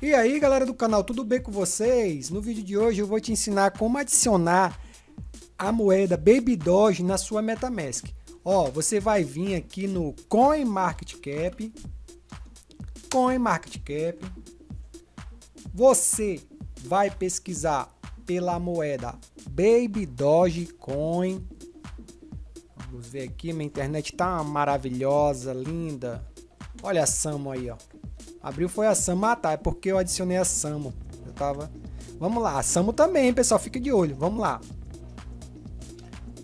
E aí galera do canal, tudo bem com vocês? No vídeo de hoje eu vou te ensinar como adicionar a moeda Baby Doge na sua Metamask. Ó, você vai vir aqui no CoinMarketCap, CoinMarketCap, você vai pesquisar pela moeda Baby Doge Coin. Vamos ver aqui, minha internet tá maravilhosa, linda. Olha a Samo aí, ó. Abriu foi a Samo. Ah, tá. É porque eu adicionei a Samo. Eu tava... Vamos lá. A Samo também, pessoal. Fica de olho. Vamos lá.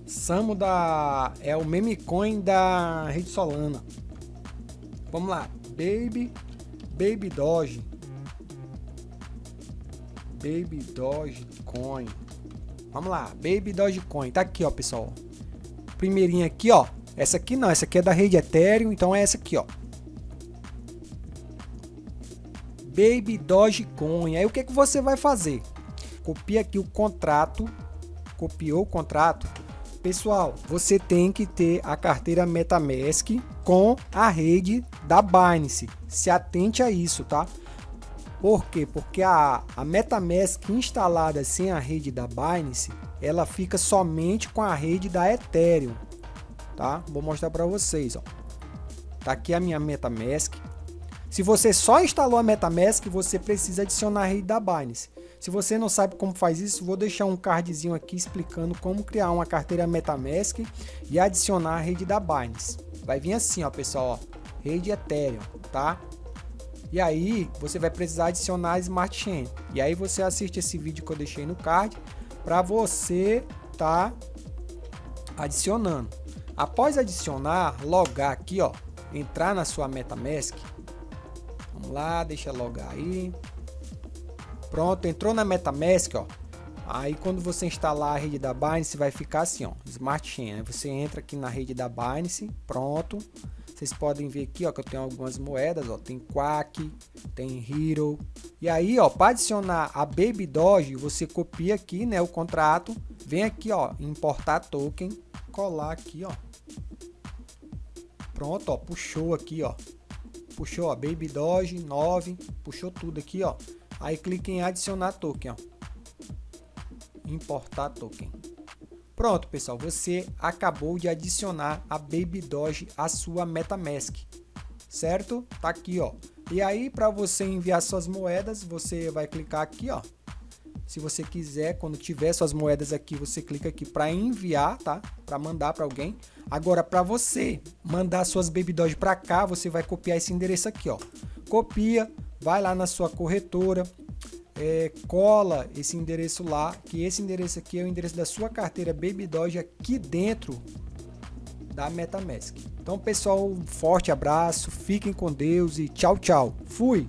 Samo da... É o meme coin da rede Solana. Vamos lá. Baby... Baby Doge. Baby Doge Coin. Vamos lá. Baby Doge Coin. Tá aqui, ó, pessoal. Primeirinha aqui, ó. Essa aqui não. Essa aqui é da rede Ethereum. Então é essa aqui, ó. Baby Dogecoin. Aí o que, que você vai fazer? Copia aqui o contrato, copiou o contrato. Pessoal, você tem que ter a carteira MetaMask com a rede da Binance. Se atente a isso, tá? Por quê? Porque a, a MetaMask instalada sem a rede da Binance, ela fica somente com a rede da Ethereum, tá? Vou mostrar para vocês, ó. Tá aqui a minha MetaMask, se você só instalou a MetaMask, você precisa adicionar a rede da Binance. Se você não sabe como faz isso, vou deixar um cardzinho aqui explicando como criar uma carteira MetaMask e adicionar a rede da Binance. Vai vir assim, ó, pessoal, ó, rede Ethereum, tá? E aí, você vai precisar adicionar a Smart Chain. E aí você assiste esse vídeo que eu deixei no card para você tá adicionando. Após adicionar, logar aqui, ó, entrar na sua MetaMask, Vamos lá, deixa logar aí. Pronto, entrou na MetaMask, ó. Aí quando você instalar a rede da Binance, vai ficar assim, ó, Smart Chain. Aí você entra aqui na rede da Binance, pronto. Vocês podem ver aqui, ó, que eu tenho algumas moedas, ó, tem Quack, tem Hero. E aí, ó, para adicionar a Baby Doge, você copia aqui, né, o contrato, vem aqui, ó, importar token, colar aqui, ó. Pronto, ó, puxou aqui, ó puxou a Baby Doge 9, puxou tudo aqui, ó. Aí clique em adicionar token, ó. Importar token. Pronto, pessoal, você acabou de adicionar a Baby Doge à sua MetaMask, certo? Tá aqui, ó. E aí, para você enviar suas moedas, você vai clicar aqui, ó. Se você quiser, quando tiver suas moedas aqui, você clica aqui para enviar, tá? Para mandar para alguém. Agora, para você mandar suas Baby Doge para cá, você vai copiar esse endereço aqui, ó. Copia, vai lá na sua corretora, é, cola esse endereço lá, que esse endereço aqui é o endereço da sua carteira Baby Doge aqui dentro da MetaMask. Então, pessoal, um forte abraço, fiquem com Deus e tchau, tchau. Fui!